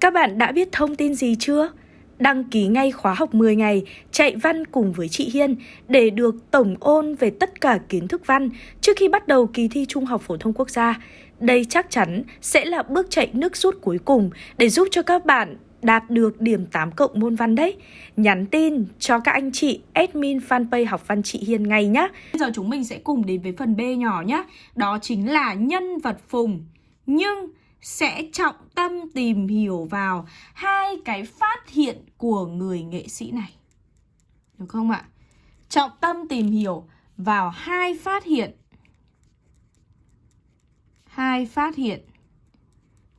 Các bạn đã biết thông tin gì chưa? Đăng ký ngay khóa học 10 ngày, chạy văn cùng với chị Hiên để được tổng ôn về tất cả kiến thức văn trước khi bắt đầu kỳ thi Trung học phổ thông quốc gia. Đây chắc chắn sẽ là bước chạy nước rút cuối cùng để giúp cho các bạn đạt được điểm 8 cộng môn văn đấy. Nhắn tin cho các anh chị, admin fanpage học văn chị Hiên ngay nhá. Bây giờ chúng mình sẽ cùng đến với phần B nhỏ nhá. Đó chính là nhân vật phùng. Nhưng sẽ trọng tâm tìm hiểu vào hai cái phát hiện của người nghệ sĩ này. Được không ạ? Trọng tâm tìm hiểu vào hai phát hiện. Hai phát hiện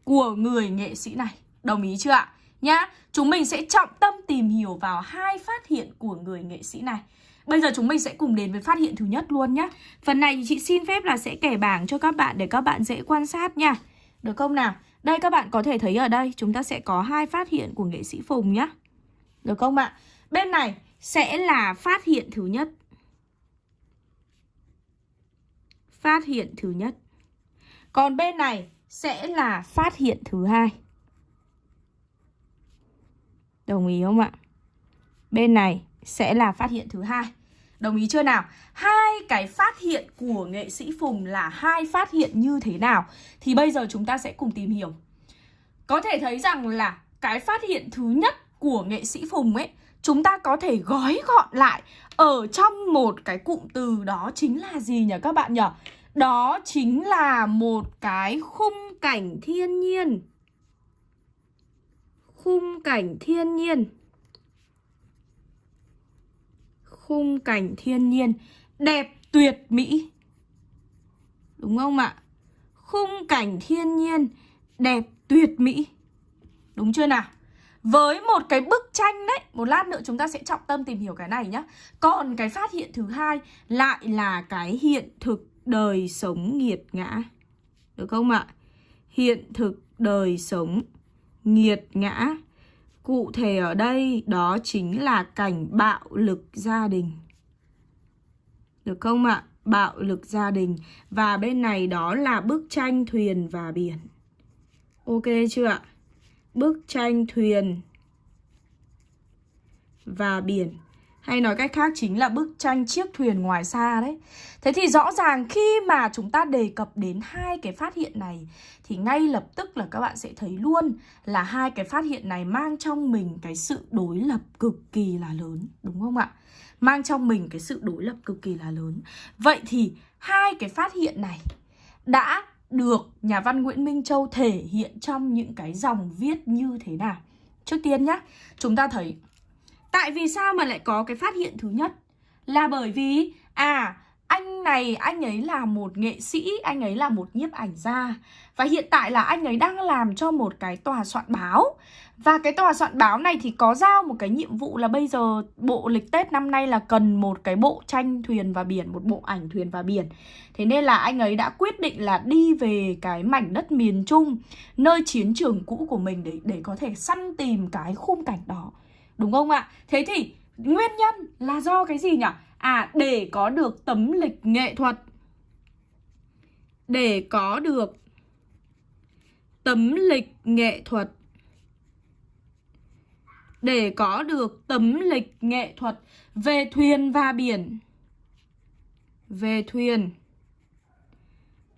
của người nghệ sĩ này. Đồng ý chưa ạ? Nhá, chúng mình sẽ trọng tâm tìm hiểu vào hai phát hiện của người nghệ sĩ này. Bây giờ chúng mình sẽ cùng đến với phát hiện thứ nhất luôn nhá. Phần này thì chị xin phép là sẽ kẻ bảng cho các bạn để các bạn dễ quan sát nha. Được không nào? Đây, các bạn có thể thấy ở đây, chúng ta sẽ có hai phát hiện của nghệ sĩ Phùng nhá. Được không ạ? Bên này sẽ là phát hiện thứ nhất. Phát hiện thứ nhất. Còn bên này sẽ là phát hiện thứ hai. Đồng ý không ạ? Bên này sẽ là phát hiện thứ hai. Đồng ý chưa nào? Hai cái phát hiện của nghệ sĩ Phùng là hai phát hiện như thế nào? Thì bây giờ chúng ta sẽ cùng tìm hiểu. Có thể thấy rằng là cái phát hiện thứ nhất của nghệ sĩ Phùng ấy, Chúng ta có thể gói gọn lại ở trong một cái cụm từ đó chính là gì nhỉ các bạn nhỉ? Đó chính là một cái khung cảnh thiên nhiên Khung cảnh thiên nhiên khung cảnh thiên nhiên đẹp tuyệt mỹ. Đúng không ạ? Khung cảnh thiên nhiên đẹp tuyệt mỹ. Đúng chưa nào? Với một cái bức tranh đấy, một lát nữa chúng ta sẽ trọng tâm tìm hiểu cái này nhá. Còn cái phát hiện thứ hai lại là cái hiện thực đời sống nghiệt ngã. Được không ạ? Hiện thực đời sống nghiệt ngã Cụ thể ở đây, đó chính là cảnh bạo lực gia đình. Được không ạ? Bạo lực gia đình. Và bên này đó là bức tranh thuyền và biển. Ok chưa ạ? Bức tranh thuyền và biển hay nói cách khác chính là bức tranh chiếc thuyền ngoài xa đấy. Thế thì rõ ràng khi mà chúng ta đề cập đến hai cái phát hiện này Thì ngay lập tức là các bạn sẽ thấy luôn là hai cái phát hiện này mang trong mình cái sự đối lập cực kỳ là lớn Đúng không ạ? Mang trong mình cái sự đối lập cực kỳ là lớn. Vậy thì hai cái phát hiện này đã được nhà văn Nguyễn Minh Châu thể hiện trong những cái dòng viết như thế nào? Trước tiên nhá, chúng ta thấy Tại vì sao mà lại có cái phát hiện thứ nhất? Là bởi vì À anh này anh ấy là một nghệ sĩ Anh ấy là một nhiếp ảnh gia. Và hiện tại là anh ấy đang làm cho một cái tòa soạn báo. Và cái tòa soạn báo này thì có giao một cái nhiệm vụ là bây giờ Bộ lịch Tết năm nay là cần một cái bộ tranh thuyền và biển Một bộ ảnh thuyền và biển. Thế nên là anh ấy đã quyết định là đi về cái mảnh đất miền Trung Nơi chiến trường cũ của mình để, để có thể săn tìm cái khung cảnh đó. Đúng không ạ? Thế thì nguyên nhân là do cái gì nhỉ? À, để có được tấm lịch nghệ thuật Để có được tấm lịch nghệ thuật Để có được tấm lịch nghệ thuật về thuyền và biển Về thuyền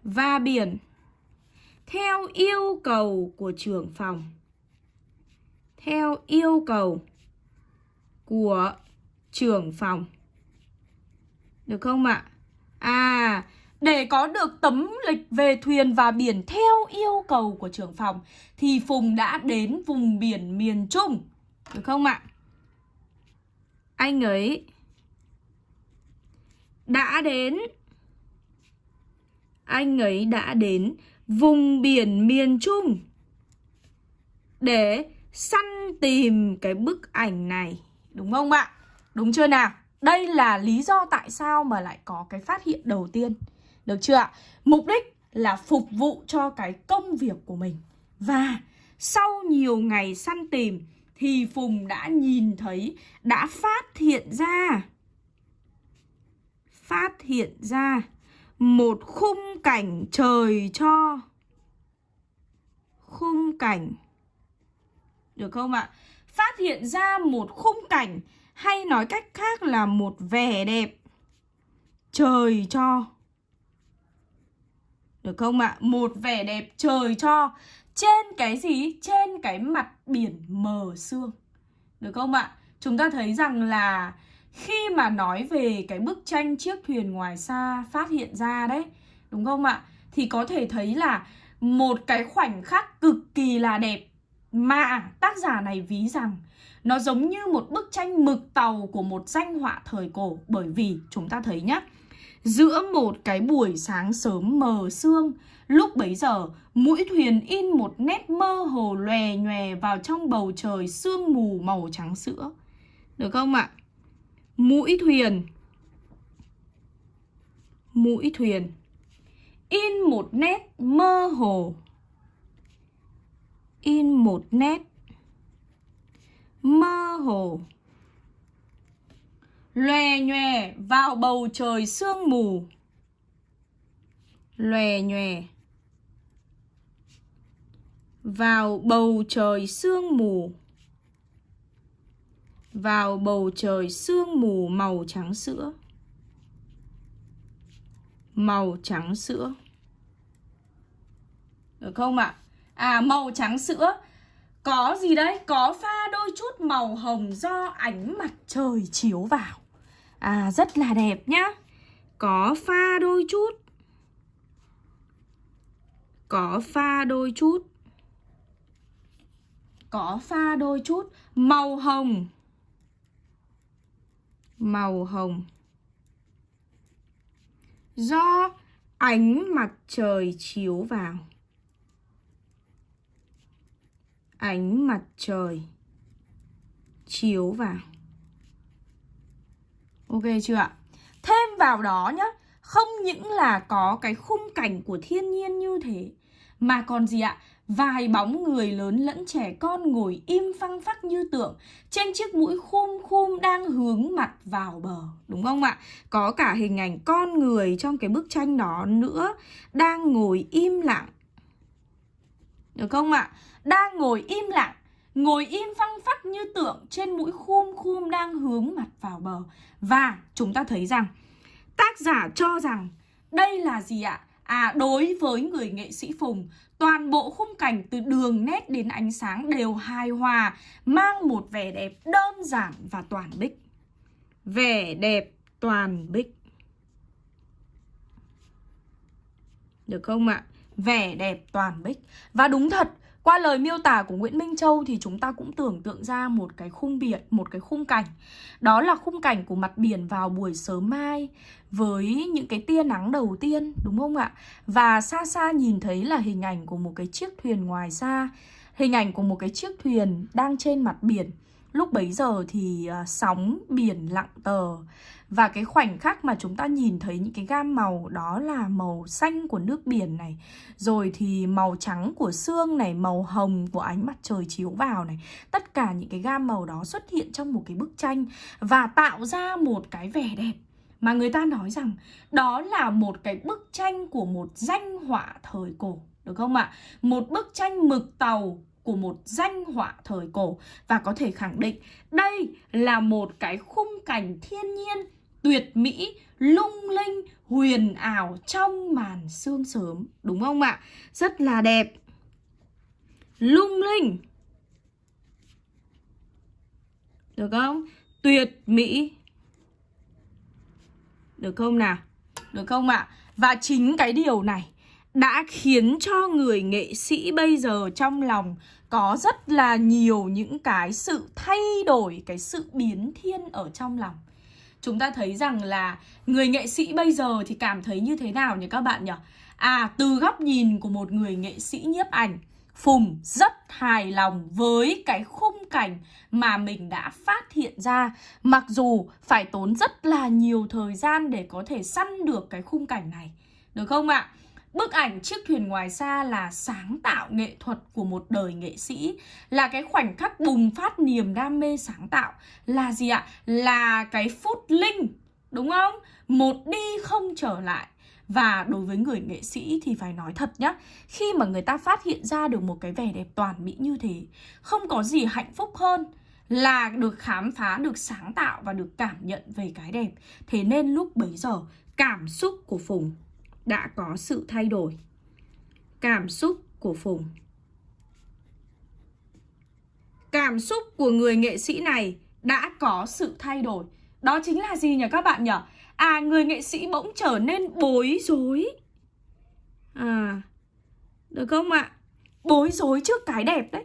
và biển Theo yêu cầu của trưởng phòng Theo yêu cầu của trưởng phòng. Được không ạ? À, để có được tấm lịch về thuyền và biển theo yêu cầu của trưởng phòng thì Phùng đã đến vùng biển miền Trung. Được không ạ? Anh ấy đã đến anh ấy đã đến vùng biển miền Trung để săn tìm cái bức ảnh này. Đúng không ạ? Đúng chưa nào? Đây là lý do tại sao mà lại có cái phát hiện đầu tiên Được chưa ạ? Mục đích là phục vụ cho cái công việc của mình Và sau nhiều ngày săn tìm Thì Phùng đã nhìn thấy, đã phát hiện ra Phát hiện ra một khung cảnh trời cho Khung cảnh Được không ạ? Phát hiện ra một khung cảnh hay nói cách khác là một vẻ đẹp trời cho. Được không ạ? Một vẻ đẹp trời cho trên cái gì? Trên cái mặt biển mờ sương. Được không ạ? Chúng ta thấy rằng là khi mà nói về cái bức tranh chiếc thuyền ngoài xa phát hiện ra đấy, đúng không ạ? Thì có thể thấy là một cái khoảnh khắc cực kỳ là đẹp mà tác giả này ví rằng nó giống như một bức tranh mực tàu của một danh họa thời cổ. Bởi vì, chúng ta thấy nhá, Giữa một cái buổi sáng sớm mờ sương, Lúc bấy giờ, mũi thuyền in một nét mơ hồ lòe nhòe vào trong bầu trời sương mù màu trắng sữa. Được không ạ? Mũi thuyền. Mũi thuyền. In một nét mơ hồ. In một nét. Mơ hồ. Lòe nhòe vào bầu trời sương mù. Lòe nhòe vào bầu trời sương mù. Vào bầu trời sương mù màu trắng sữa. Màu trắng sữa. Được không ạ? à? À màu trắng sữa. Có gì đấy? Có pha đôi chút màu hồng do ánh mặt trời chiếu vào. À rất là đẹp nhá. Có pha đôi chút. Có pha đôi chút. Có pha đôi chút Màu hồng. Màu hồng. Do ánh mặt trời chiếu vào. Ánh mặt trời, chiếu vào Ok chưa ạ? Thêm vào đó nhá, Không những là có cái khung cảnh của thiên nhiên như thế, Mà còn gì ạ? Vài bóng người lớn lẫn trẻ con ngồi im phăng phắc như tượng Trên chiếc mũi khum khum đang hướng mặt vào bờ, Đúng không ạ? Có cả hình ảnh con người trong cái bức tranh đó nữa Đang ngồi im lặng được không ạ? Đang ngồi im lặng Ngồi im phăng phắc như tượng trên mũi khum khum đang hướng mặt vào bờ Và chúng ta thấy rằng, tác giả cho rằng đây là gì ạ? À đối với người nghệ sĩ Phùng, Toàn bộ khung cảnh từ đường nét đến ánh sáng đều hài hòa, Mang một vẻ đẹp đơn giản và toàn bích Vẻ đẹp toàn bích Được không ạ? Vẻ đẹp toàn bích Và đúng thật qua lời miêu tả của Nguyễn Minh Châu thì chúng ta cũng tưởng tượng ra một cái khung biển, một cái khung cảnh. Đó là khung cảnh của mặt biển vào buổi sớm mai với những cái tia nắng đầu tiên, đúng không ạ? Và xa xa nhìn thấy là hình ảnh của một cái chiếc thuyền ngoài xa, hình ảnh của một cái chiếc thuyền đang trên mặt biển. Lúc bấy giờ thì uh, sóng biển lặng tờ. Và cái khoảnh khắc mà chúng ta nhìn thấy những cái gam màu đó là màu xanh của nước biển này. Rồi thì màu trắng của xương này, màu hồng của ánh mặt trời chiếu vào này. Tất cả những cái gam màu đó xuất hiện trong một cái bức tranh Và tạo ra một cái vẻ đẹp mà người ta nói rằng đó là một cái bức tranh của một danh họa thời cổ được không ạ? Một bức tranh mực tàu của một danh họa thời cổ và có thể khẳng định đây là một cái khung cảnh thiên nhiên tuyệt mỹ, lung linh, huyền ảo trong màn sương sớm, đúng không ạ? Rất là đẹp. Lung linh. Được không? Tuyệt mỹ. Được không nào? Được không ạ? Và chính cái điều này đã khiến cho người nghệ sĩ bây giờ trong lòng có rất là nhiều những cái sự thay đổi, cái sự biến thiên ở trong lòng. Chúng ta thấy rằng là người nghệ sĩ bây giờ thì cảm thấy như thế nào nhỉ các bạn nhỉ? À, từ góc nhìn của một người nghệ sĩ nhiếp ảnh, Phùng rất hài lòng với cái khung cảnh mà mình đã phát hiện ra Mặc dù phải tốn rất là nhiều thời gian để có thể săn được cái khung cảnh này Được không ạ? Bức ảnh chiếc thuyền ngoài xa là sáng tạo nghệ thuật của một đời nghệ sĩ Là cái khoảnh khắc bùng phát niềm đam mê sáng tạo Là gì ạ? Là cái phút linh Đúng không? Một đi không trở lại Và đối với người nghệ sĩ thì phải nói thật nhá Khi mà người ta phát hiện ra được một cái vẻ đẹp toàn mỹ như thế Không có gì hạnh phúc hơn là được khám phá, được sáng tạo và được cảm nhận về cái đẹp Thế nên lúc bấy giờ cảm xúc của Phùng đã có sự thay đổi. Cảm xúc của Phùng. Cảm xúc của người nghệ sĩ này đã có sự thay đổi. Đó chính là gì nhỉ các bạn nhỉ? À người nghệ sĩ bỗng trở nên bối rối. À Được không ạ? Bối rối trước cái đẹp đấy.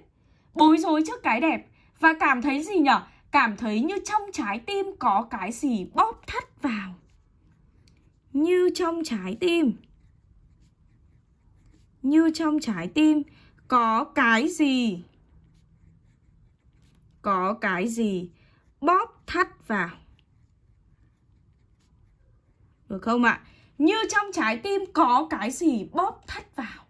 Bối rối trước cái đẹp. Và cảm thấy gì nhỉ? Cảm thấy như trong trái tim có cái gì bóp thắt vào. Như trong trái tim Như trong trái tim, Có cái gì Có cái gì bóp thắt vào được không ạ? Như trong trái tim có cái gì bóp thắt vào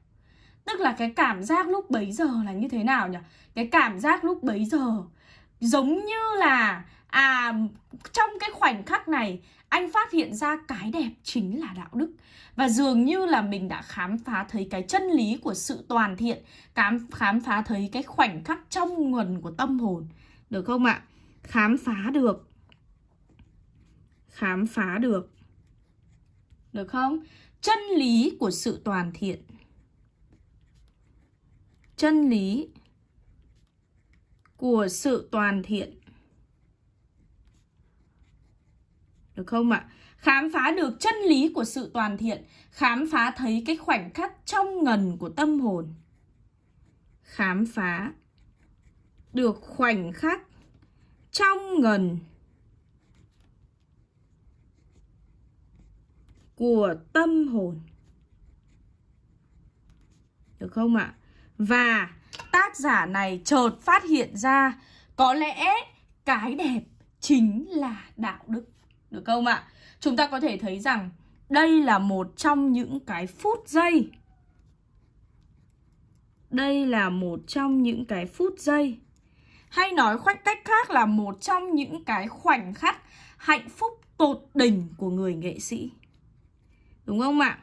Tức là cái cảm giác lúc bấy giờ là như thế nào nhỉ? Cái cảm giác lúc bấy giờ Giống như là À trong cái khoảnh khắc này anh phát hiện ra cái đẹp chính là đạo đức. Và dường như là mình đã khám phá thấy cái chân lý của sự toàn thiện Khám, khám phá thấy cái khoảnh khắc trong nguồn của tâm hồn. Được không ạ? Khám phá được. Khám phá được. Được không? Chân lý của sự toàn thiện. Chân lý của sự toàn thiện. Được không ạ? Khám phá được chân lý của sự toàn thiện, Khám phá thấy cái khoảnh khắc trong ngần của tâm hồn Khám phá được khoảnh khắc trong ngần của tâm hồn Được không ạ? Và tác giả này chợt phát hiện ra Có lẽ cái đẹp chính là đạo đức được không ạ? Chúng ta có thể thấy rằng đây là một trong những cái phút giây. Đây là một trong những cái phút giây. Hay nói khoách cách khác là một trong những cái khoảnh khắc hạnh phúc tột đỉnh của người nghệ sĩ. Đúng không ạ?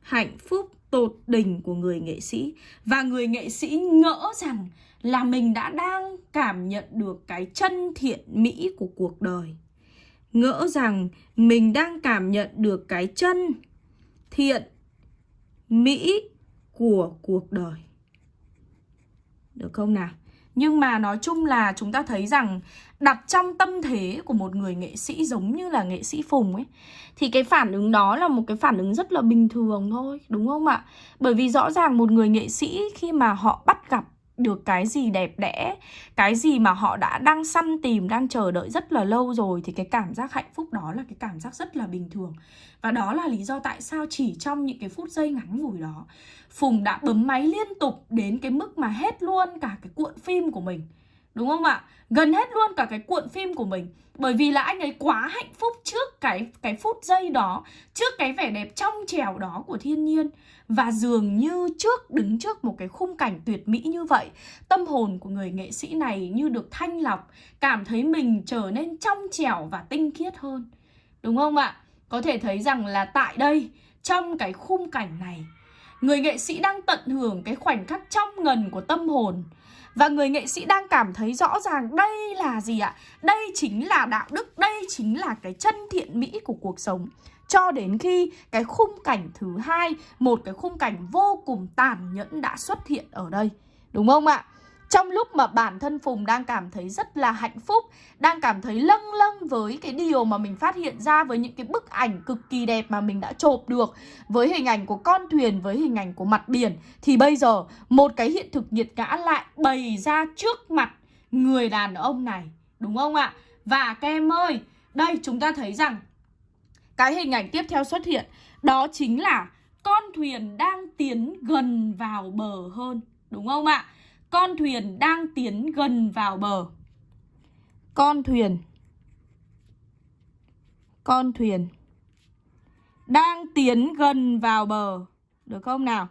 Hạnh phúc tột đỉnh của người nghệ sĩ. Và người nghệ sĩ ngỡ rằng là mình đã đang cảm nhận được cái chân thiện mỹ của cuộc đời. Ngỡ rằng mình đang cảm nhận được cái chân thiện mỹ của cuộc đời Được không nào? Nhưng mà nói chung là chúng ta thấy rằng đặt trong tâm thế của một người nghệ sĩ giống như là nghệ sĩ Phùng ấy thì cái phản ứng đó là một cái phản ứng rất là bình thường thôi, đúng không ạ? Bởi vì rõ ràng một người nghệ sĩ khi mà họ bắt gặp được cái gì đẹp đẽ Cái gì mà họ đã đang săn tìm, đang chờ đợi rất là lâu rồi Thì cái cảm giác hạnh phúc đó là cái cảm giác rất là bình thường. Và đó là lý do tại sao chỉ trong những cái phút giây ngắn ngủi đó Phùng đã bấm máy liên tục đến cái mức mà hết luôn cả cái cuộn phim của mình. Đúng không ạ? Gần hết luôn cả cái cuộn phim của mình Bởi vì là anh ấy quá hạnh phúc trước cái cái phút giây đó, Trước cái vẻ đẹp trong trèo đó của thiên nhiên Và dường như trước, đứng trước một cái khung cảnh tuyệt mỹ như vậy, Tâm hồn của người nghệ sĩ này như được thanh lọc, Cảm thấy mình trở nên trong trèo và tinh khiết hơn Đúng không ạ? Có thể thấy rằng là tại đây, Trong cái khung cảnh này Người nghệ sĩ đang tận hưởng cái khoảnh khắc trong ngần của tâm hồn và người nghệ sĩ đang cảm thấy rõ ràng đây là gì ạ? Đây chính là đạo đức, đây chính là cái chân thiện mỹ của cuộc sống cho đến khi cái khung cảnh thứ hai, một cái khung cảnh vô cùng tàn nhẫn đã xuất hiện ở đây. Đúng không ạ? Trong lúc mà bản thân Phùng đang cảm thấy rất là hạnh phúc Đang cảm thấy lâng lâng với cái điều mà mình phát hiện ra Với những cái bức ảnh cực kỳ đẹp mà mình đã chộp được Với hình ảnh của con thuyền, với hình ảnh của mặt biển Thì bây giờ một cái hiện thực nhiệt ngã lại bày ra trước mặt người đàn ông này Đúng không ạ? Và các em ơi, đây chúng ta thấy rằng Cái hình ảnh tiếp theo xuất hiện Đó chính là con thuyền đang tiến gần vào bờ hơn Đúng không ạ? Con thuyền đang tiến gần vào bờ. Con thuyền. Con thuyền. Đang tiến gần vào bờ. Được không nào?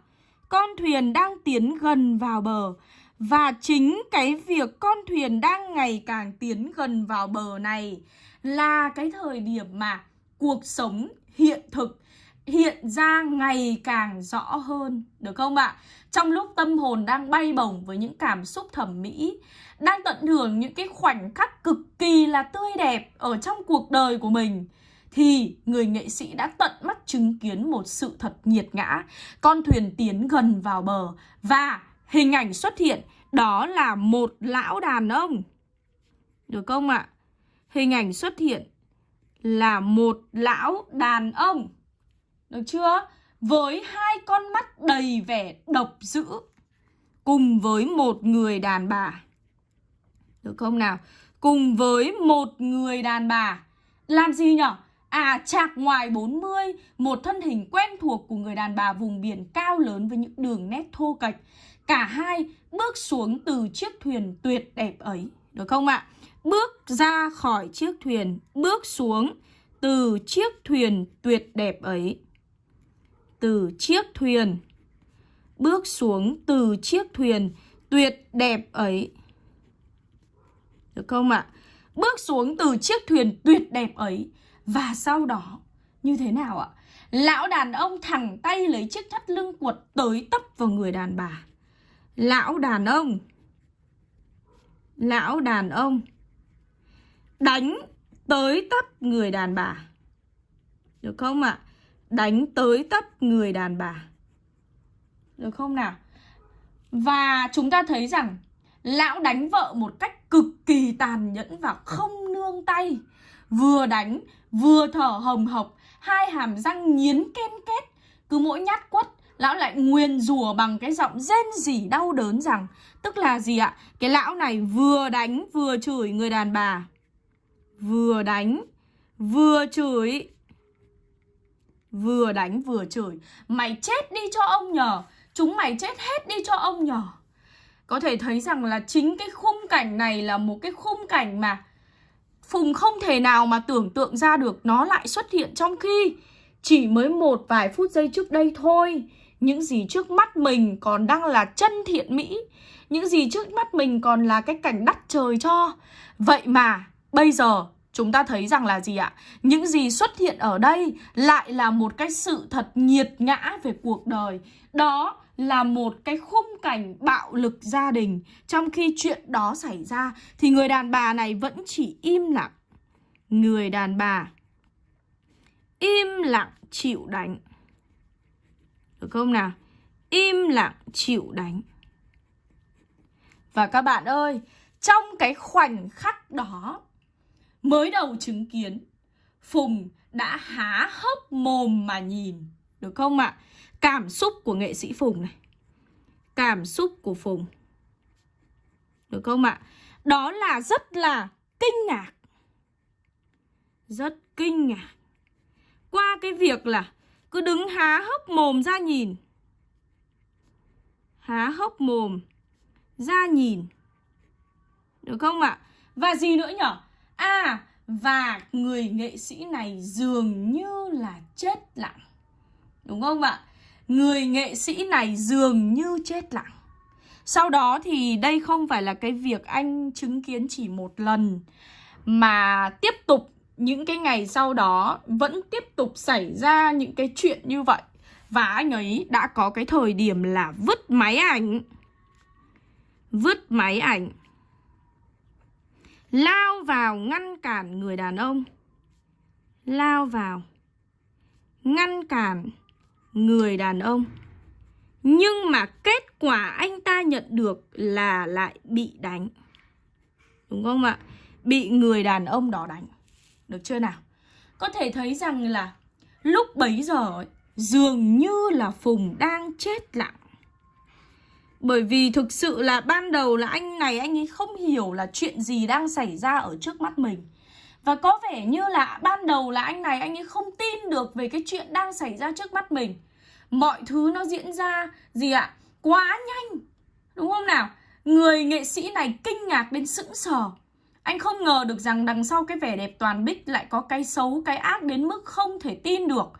Con thuyền đang tiến gần vào bờ. Và chính cái việc con thuyền đang ngày càng tiến gần vào bờ này Là cái thời điểm mà cuộc sống hiện thực hiện ra ngày càng rõ hơn, được không ạ? Trong lúc tâm hồn đang bay bổng với những cảm xúc thẩm mỹ, đang tận hưởng những cái khoảnh khắc cực kỳ là tươi đẹp ở trong cuộc đời của mình, thì người nghệ sĩ đã tận mắt chứng kiến một sự thật nhiệt ngã. Con thuyền tiến gần vào bờ và hình ảnh xuất hiện đó là một lão đàn ông. Được không ạ? Hình ảnh xuất hiện là một lão đàn ông. Được chưa? Với hai con mắt đầy vẻ độc dữ cùng với một người đàn bà. Được không nào? Cùng với một người đàn bà. Làm gì nhở? À chạc ngoài 40, một thân hình quen thuộc của người đàn bà vùng biển cao lớn với những đường nét thô kệch. Cả hai bước xuống từ chiếc thuyền tuyệt đẹp ấy, được không ạ? Bước ra khỏi chiếc thuyền, bước xuống từ chiếc thuyền tuyệt đẹp ấy. Từ chiếc thuyền, bước xuống từ chiếc thuyền tuyệt đẹp ấy. Được không ạ? Bước xuống từ chiếc thuyền tuyệt đẹp ấy và sau đó như thế nào ạ? Lão đàn ông thẳng tay lấy chiếc thắt lưng cuột tới tấp vào người đàn bà. Lão đàn ông Lão đàn ông Đánh tới tấp người đàn bà Được không ạ? Đánh tới tấp người đàn bà Được không nào? Và chúng ta thấy rằng, Lão đánh vợ một cách cực kỳ tàn nhẫn và không nương tay Vừa đánh, vừa thở hồng hộc, Hai hàm răng nghiến ken két Cứ mỗi nhát quất, Lão lại nguyền rủa bằng cái giọng rên rỉ đau đớn rằng, Tức là gì ạ? Cái lão này vừa đánh, vừa chửi người đàn bà Vừa đánh, vừa chửi Vừa đánh vừa chửi. Mày chết đi cho ông nhờ. Chúng mày chết hết đi cho ông nhờ. Có thể thấy rằng là chính cái khung cảnh này là một cái khung cảnh mà Phùng không thể nào mà tưởng tượng ra được nó lại xuất hiện trong khi chỉ mới một vài phút giây trước đây thôi. Những gì trước mắt mình còn đang là chân thiện mỹ. Những gì trước mắt mình còn là cái cảnh đắt trời cho. Vậy mà bây giờ chúng ta thấy rằng là gì ạ? Những gì xuất hiện ở đây lại là một cái sự thật nhiệt ngã về cuộc đời Đó là một cái khung cảnh bạo lực gia đình Trong khi chuyện đó xảy ra thì người đàn bà này vẫn chỉ im lặng Người đàn bà im lặng chịu đánh được không nào? Im lặng chịu đánh. Và các bạn ơi, trong cái khoảnh khắc đó, mới đầu chứng kiến, Phùng đã há hốc mồm mà nhìn. Được không ạ? Cảm xúc của nghệ sĩ Phùng này. Cảm xúc của Phùng. Được không ạ? Đó là rất là kinh ngạc. Rất kinh ngạc. Qua cái việc là cứ đứng há hốc mồm ra nhìn Há hốc mồm ra nhìn Được không ạ? Và gì nữa nhở? À, và người nghệ sĩ này dường như là chết lặng. Đúng không ạ? Người nghệ sĩ này dường như chết lặng. Sau đó thì đây không phải là cái việc anh chứng kiến chỉ một lần Mà tiếp tục những cái ngày sau đó vẫn tiếp tục xảy ra những cái chuyện như vậy. Và anh ấy đã có cái thời điểm là vứt máy ảnh. Vứt máy ảnh. Lao vào ngăn cản người đàn ông Lao vào Ngăn cản người đàn ông Nhưng mà kết quả anh ta nhận được là lại bị đánh Đúng không ạ? Bị người đàn ông đó đánh được chưa nào? Có thể thấy rằng là lúc bấy giờ ấy, dường như là Phùng đang chết lặng. Bởi vì thực sự là ban đầu là anh này anh ấy không hiểu là chuyện gì đang xảy ra ở trước mắt mình. Và có vẻ như là ban đầu là anh này anh ấy không tin được về cái chuyện đang xảy ra trước mắt mình. Mọi thứ nó diễn ra gì ạ? Quá nhanh. Đúng không nào? Người nghệ sĩ này kinh ngạc đến sững sờ. Anh không ngờ được rằng đằng sau cái vẻ đẹp toàn bích lại có cái xấu, cái ác đến mức không thể tin được.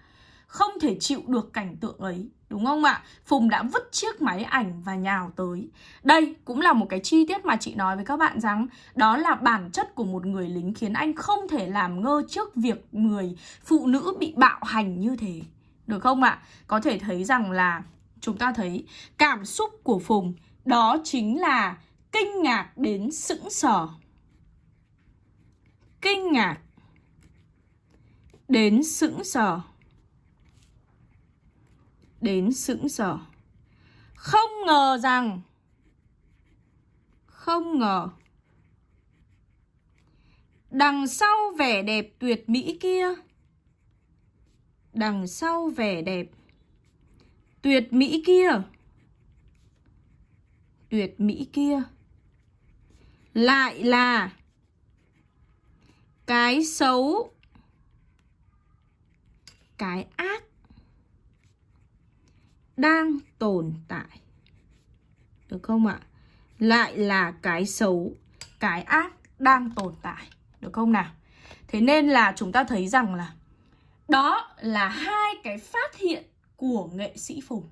Không thể chịu được cảnh tượng ấy. Đúng không ạ? Phùng đã vứt chiếc máy ảnh và nhào tới. Đây cũng là một cái chi tiết mà chị nói với các bạn rằng đó là bản chất của một người lính khiến anh không thể làm ngơ trước việc người phụ nữ bị bạo hành như thế. Được không ạ? Có thể thấy rằng là chúng ta thấy cảm xúc của Phùng đó chính là kinh ngạc đến sững sờ. Kinh ngạc đến sững sờ. Đến sững sờ. Không ngờ rằng, không ngờ, đằng sau vẻ đẹp tuyệt mỹ kia, đằng sau vẻ đẹp tuyệt mỹ kia, tuyệt mỹ kia lại là cái xấu, cái ác đang tồn tại được không ạ lại là cái xấu cái ác đang tồn tại được không nào thế nên là chúng ta thấy rằng là đó là hai cái phát hiện của nghệ sĩ Phùng.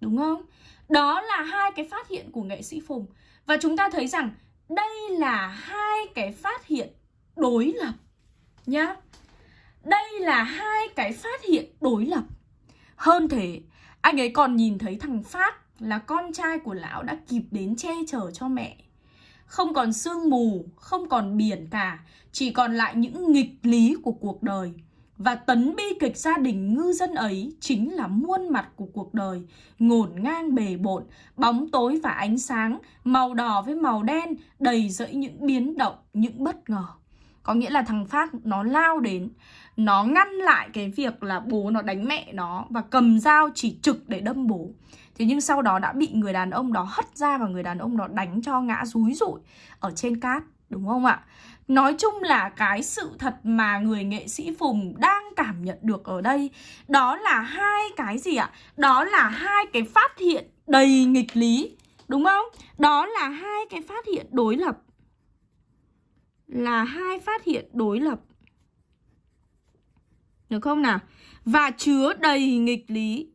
Đúng không? Đó là hai cái phát hiện của nghệ sĩ Phùng. Và chúng ta thấy rằng đây là hai cái phát hiện đối lập nhá. Đây là hai cái phát hiện đối lập. Hơn thế, anh ấy còn nhìn thấy thằng Phát là con trai của lão đã kịp đến che chở cho mẹ. Không còn sương mù, không còn biển cả, chỉ còn lại những nghịch lý của cuộc đời. Và tấn bi kịch gia đình ngư dân ấy chính là muôn mặt của cuộc đời, ngổn ngang bề bộn, bóng tối và ánh sáng, màu đỏ với màu đen, đầy rẫy những biến động, những bất ngờ. Có nghĩa là thằng Phát nó lao đến, nó ngăn lại cái việc là bố nó đánh mẹ nó và cầm dao chỉ trực để đâm bố. Thế nhưng sau đó đã bị người đàn ông đó hất ra và người đàn ông đó đánh cho ngã rúi rụi ở trên cát, đúng không ạ? Nói chung là cái sự thật mà người nghệ sĩ Phùng đang cảm nhận được ở đây Đó là hai cái gì ạ? Đó là hai cái phát hiện đầy nghịch lý Đúng không? Đó là hai cái phát hiện đối lập Là hai phát hiện đối lập được không nào? Và chứa đầy nghịch lý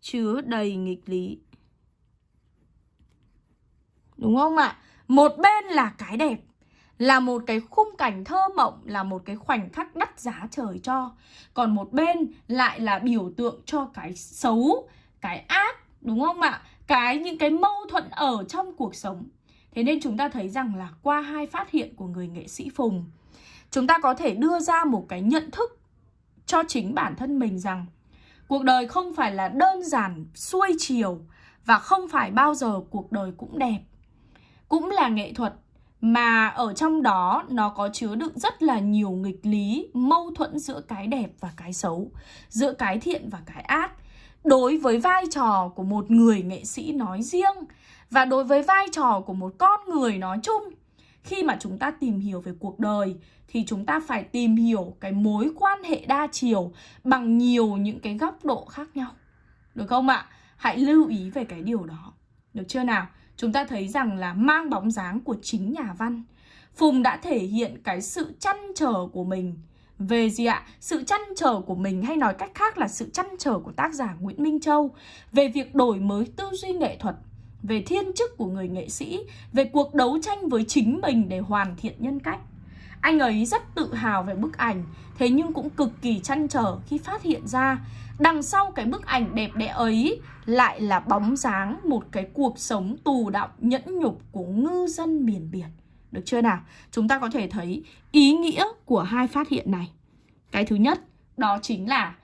Chứa đầy nghịch lý Đúng không ạ? Một bên là cái đẹp, Là một cái khung cảnh thơ mộng, Là một cái khoảnh khắc đắt giá trời cho Còn một bên lại là biểu tượng cho cái xấu, Cái ác, Đúng không ạ? Cái những cái mâu thuẫn ở trong cuộc sống Thế nên chúng ta thấy rằng là qua hai phát hiện của người nghệ sĩ Phùng Chúng ta có thể đưa ra một cái nhận thức cho chính bản thân mình rằng Cuộc đời không phải là đơn giản xuôi chiều Và không phải bao giờ cuộc đời cũng đẹp cũng là nghệ thuật mà ở trong đó nó có chứa đựng rất là nhiều nghịch lý, mâu thuẫn giữa cái đẹp và cái xấu, giữa cái thiện và cái ác. Đối với vai trò của một người nghệ sĩ nói riêng và đối với vai trò của một con người nói chung, khi mà chúng ta tìm hiểu về cuộc đời thì chúng ta phải tìm hiểu cái mối quan hệ đa chiều bằng nhiều những cái góc độ khác nhau. Được không ạ? Hãy lưu ý về cái điều đó. Được chưa nào? chúng ta thấy rằng là mang bóng dáng của chính nhà văn. Phùng đã thể hiện cái sự chăn trở của mình về gì ạ? Sự chăn trở của mình hay nói cách khác là sự chăn trở của tác giả Nguyễn Minh Châu về việc đổi mới tư duy nghệ thuật, về thiên chức của người nghệ sĩ, về cuộc đấu tranh với chính mình để hoàn thiện nhân cách. Anh ấy rất tự hào về bức ảnh, thế nhưng cũng cực kỳ chăn trở khi phát hiện ra Đằng sau cái bức ảnh đẹp đẽ ấy lại là bóng dáng một cái cuộc sống tù đọng nhẫn nhục của ngư dân miền biển. Được chưa nào? Chúng ta có thể thấy ý nghĩa của hai phát hiện này. Cái thứ nhất đó chính là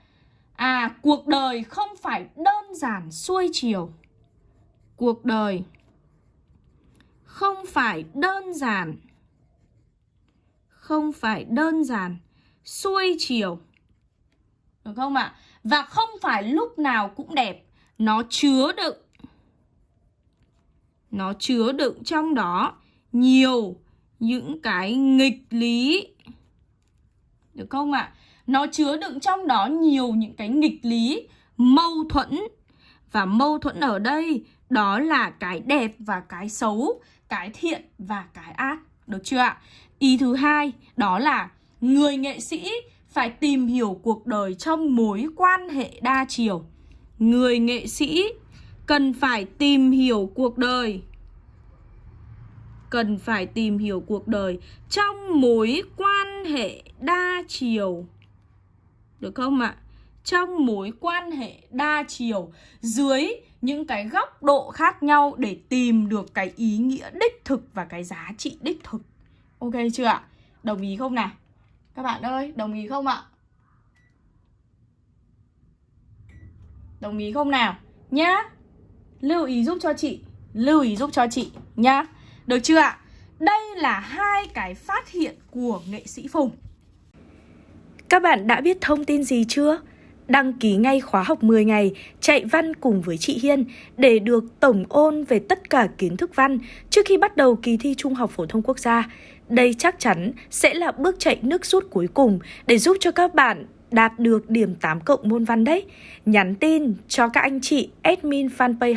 À, cuộc đời không phải đơn giản xuôi chiều. Cuộc đời. Không phải đơn giản. Không phải đơn giản. Xuôi chiều. Được không ạ? Và không phải lúc nào cũng đẹp. Nó chứa đựng. Nó chứa đựng trong đó Nhiều những cái nghịch lý. Được không ạ? Nó chứa đựng trong đó nhiều những cái nghịch lý, Mâu thuẫn. Và mâu thuẫn ở đây đó là cái đẹp và cái xấu, Cái thiện và cái ác Được chưa ạ? Ý thứ hai, đó là người nghệ sĩ phải tìm hiểu cuộc đời trong mối quan hệ đa chiều. Người nghệ sĩ cần phải tìm hiểu cuộc đời, cần phải tìm hiểu cuộc đời trong mối quan hệ đa chiều. Được không ạ? Trong mối quan hệ đa chiều, dưới những cái góc độ khác nhau để tìm được cái ý nghĩa đích thực và cái giá trị đích thực. Ok chưa ạ? Đồng ý không nào? Các bạn ơi, đồng ý không ạ? Đồng ý không nào? Nhá. Lưu ý giúp cho chị, lưu ý giúp cho chị nhá. Được chưa ạ? Đây là hai cái phát hiện của nghệ sĩ Phùng. Các bạn đã biết thông tin gì chưa? Đăng ký ngay khóa học 10 ngày, chạy văn cùng với chị Hiên để được tổng ôn về tất cả kiến thức văn trước khi bắt đầu kỳ thi Trung học phổ thông quốc gia. Đây chắc chắn sẽ là bước chạy nước rút cuối cùng để giúp cho các bạn đạt được điểm 8 cộng môn văn đấy. Nhắn tin cho các anh chị admin fanpage